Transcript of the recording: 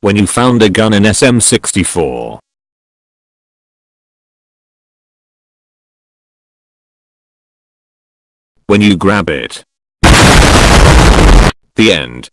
When you found a gun in SM64. When you grab it. The end.